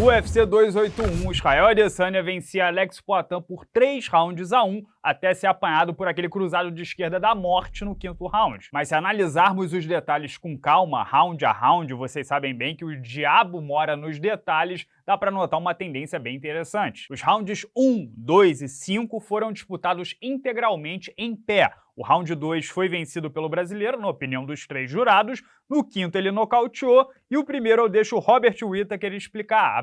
UFC 281, Israel Adesanya vencia Alex Poitin por 3 rounds a 1 até ser apanhado por aquele cruzado de esquerda da morte no quinto round. Mas se analisarmos os detalhes com calma, round a round, vocês sabem bem que o diabo mora nos detalhes, dá para notar uma tendência bem interessante. Os rounds 1, 2 e 5 foram disputados integralmente em pé, o round 2 foi vencido pelo brasileiro, na opinião dos três jurados, no quinto ele nocauteou, e o primeiro eu deixo o Robert Whittaker explicar.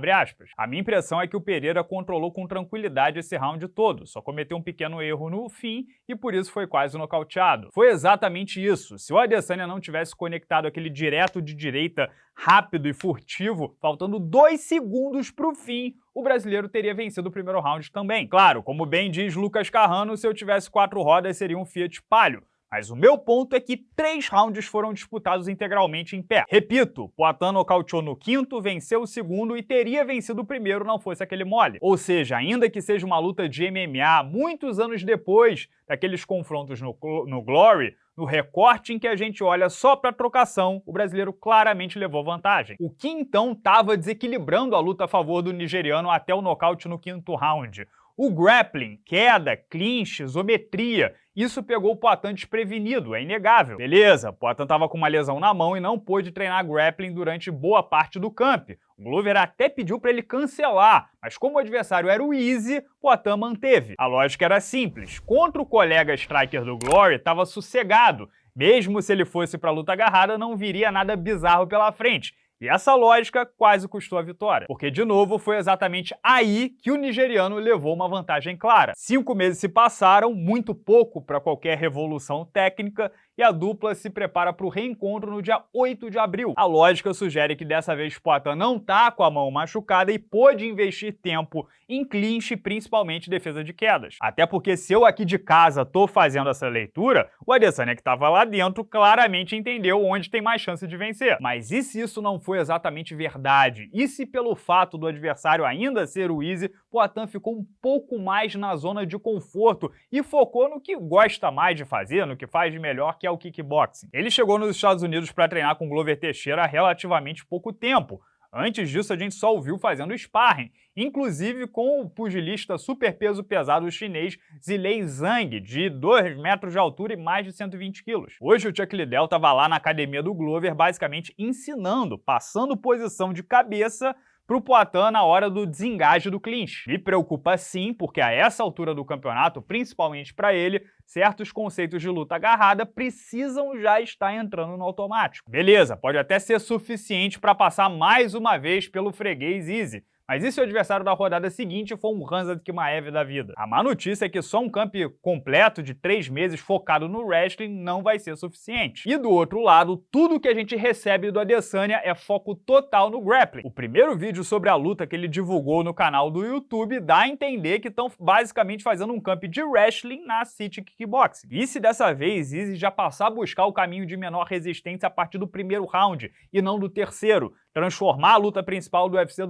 A minha impressão é que o Pereira controlou com tranquilidade esse round todo, só cometeu um pequeno erro no fim e por isso foi quase nocauteado. Foi exatamente isso. Se o Adesanya não tivesse conectado aquele direto de direita rápido e furtivo, faltando dois segundos para o fim, o brasileiro teria vencido o primeiro round também. Claro, como bem diz Lucas Carrano, se eu tivesse quatro rodas seria um Fiat Palio. Mas o meu ponto é que três rounds foram disputados integralmente em pé. Repito, Poitin nocauteou no quinto, venceu o segundo e teria vencido o primeiro não fosse aquele mole. Ou seja, ainda que seja uma luta de MMA, muitos anos depois daqueles confrontos no, no Glory, no recorte em que a gente olha só para trocação, o brasileiro claramente levou vantagem. O que então estava desequilibrando a luta a favor do nigeriano até o nocaute no quinto round? O grappling, queda, clinch, isometria, isso pegou o Poitin desprevenido, é inegável. Beleza, Poitin estava com uma lesão na mão e não pôde treinar grappling durante boa parte do camp. O Glover até pediu para ele cancelar, mas como o adversário era o Easy, Poitin manteve. A lógica era simples, contra o colega striker do Glory estava sossegado, mesmo se ele fosse para luta agarrada não viria nada bizarro pela frente, e essa lógica quase custou a vitória, porque de novo foi exatamente aí que o nigeriano levou uma vantagem clara. Cinco meses se passaram, muito pouco para qualquer revolução técnica, e a dupla se prepara para o reencontro no dia 8 de abril. A lógica sugere que dessa vez Poitin não tá com a mão machucada e pôde investir tempo em clinch, principalmente defesa de quedas. Até porque se eu aqui de casa tô fazendo essa leitura, o Adesanya que estava lá dentro claramente entendeu onde tem mais chance de vencer. Mas e se isso não foi exatamente verdade? E se pelo fato do adversário ainda ser o Easy, Poitin ficou um pouco mais na zona de conforto e focou no que gosta mais de fazer, no que faz de melhor, que é o kickboxing. Ele chegou nos Estados Unidos para treinar com Glover Teixeira há relativamente pouco tempo. Antes disso, a gente só o viu fazendo sparring, inclusive com o pugilista super peso pesado chinês Zilei Zhang, de 2 metros de altura e mais de 120 quilos. Hoje o Chuck Liddell estava lá na academia do Glover basicamente ensinando, passando posição de cabeça para o Poitin na hora do desengaje do clinch. Me preocupa sim, porque a essa altura do campeonato, principalmente para ele, certos conceitos de luta agarrada precisam já estar entrando no automático. Beleza, pode até ser suficiente para passar mais uma vez pelo freguês easy, mas e se o adversário da rodada seguinte for um Hansa Kimaev da vida? A má notícia é que só um camp completo de três meses focado no wrestling não vai ser suficiente. E do outro lado, tudo que a gente recebe do Adesanya é foco total no grappling. O primeiro vídeo sobre a luta que ele divulgou no canal do YouTube dá a entender que estão basicamente fazendo um camp de wrestling na City Kickboxing. E se dessa vez Izzy já passar a buscar o caminho de menor resistência a partir do primeiro round e não do terceiro, transformar a luta principal do UFC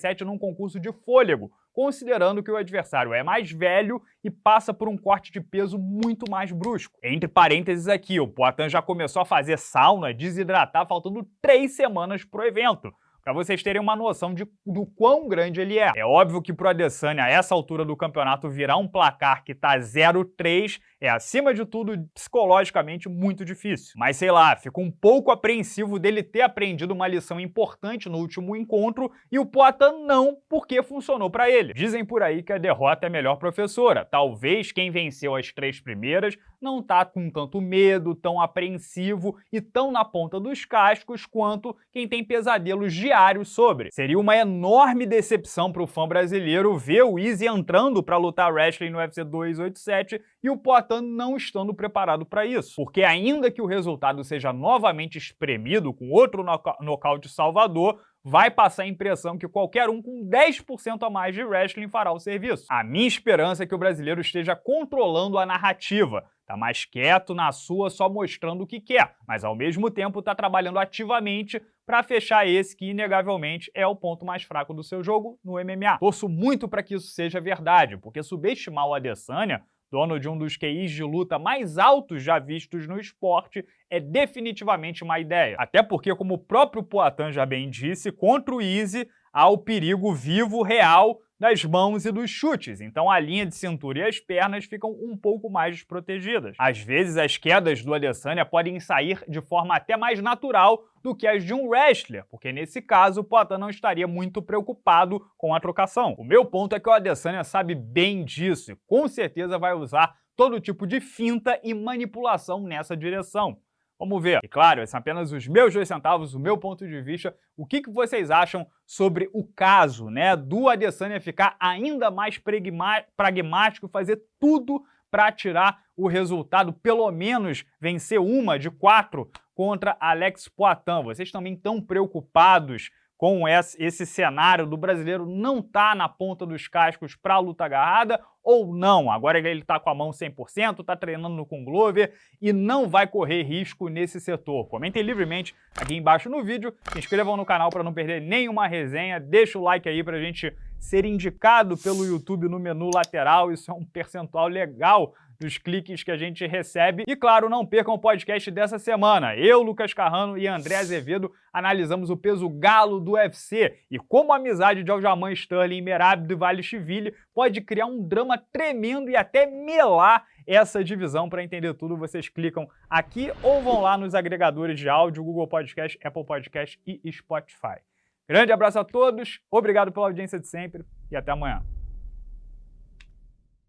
287 num concurso de fôlego, considerando que o adversário é mais velho e passa por um corte de peso muito mais brusco. Entre parênteses aqui, o Poitin já começou a fazer sauna, desidratar, faltando três semanas pro evento para vocês terem uma noção de, do quão grande ele é. É óbvio que pro Adesanya, a essa altura do campeonato, virar um placar que tá 0-3 é, acima de tudo, psicologicamente muito difícil. Mas sei lá, fico um pouco apreensivo dele ter aprendido uma lição importante no último encontro e o Poitin não, porque funcionou para ele. Dizem por aí que a derrota é a melhor professora. Talvez quem venceu as três primeiras não tá com tanto medo, tão apreensivo e tão na ponta dos cascos quanto quem tem pesadelos diários sobre. Seria uma enorme decepção para o fã brasileiro ver o Easy entrando para lutar wrestling no UFC 287 e o Não estando preparado para isso. Porque ainda que o resultado seja novamente espremido com outro nocaute salvador, vai passar a impressão que qualquer um com 10% a mais de wrestling fará o serviço. A minha esperança é que o brasileiro esteja controlando a narrativa, tá mais quieto na sua, só mostrando o que quer, mas ao mesmo tempo tá trabalhando ativamente para fechar esse que inegavelmente é o ponto mais fraco do seu jogo no MMA. Torço muito para que isso seja verdade, porque subestimar o Adesanya dono de um dos QIs de luta mais altos já vistos no esporte, é definitivamente uma ideia. Até porque, como o próprio Poatan já bem disse, contra o Easy há o perigo vivo, real, das mãos e dos chutes, então a linha de cintura e as pernas ficam um pouco mais desprotegidas. Às vezes as quedas do Adesanya podem sair de forma até mais natural do que as de um wrestler, porque nesse caso o Poatan não estaria muito preocupado com a trocação. O meu ponto é que o Adesanya sabe bem disso e com certeza vai usar todo tipo de finta e manipulação nessa direção. Vamos ver. E claro, são apenas os meus dois centavos, o meu ponto de vista. O que, que vocês acham sobre o caso né, do Adesanya ficar ainda mais pragmático fazer tudo para tirar o resultado, pelo menos vencer uma de quatro contra Alex Poitin. Vocês também estão preocupados com esse cenário do brasileiro não estar tá na ponta dos cascos para a luta agarrada ou não. Agora ele está com a mão 100%, está treinando com Glover e não vai correr risco nesse setor. Comentem livremente aqui embaixo no vídeo, se inscrevam no canal para não perder nenhuma resenha, deixa o like aí para a gente ser indicado pelo YouTube no menu lateral, isso é um percentual legal dos cliques que a gente recebe. E claro, não percam o podcast dessa semana. Eu, Lucas Carrano e André Azevedo analisamos o peso galo do UFC e como a amizade de Aljamain Sterling e Merab Dvalishvili pode criar um drama tremendo e até melar essa divisão. Para entender tudo, vocês clicam aqui ou vão lá nos agregadores de áudio, Google Podcast, Apple Podcast e Spotify. Grande abraço a todos, obrigado pela audiência de sempre e até amanhã.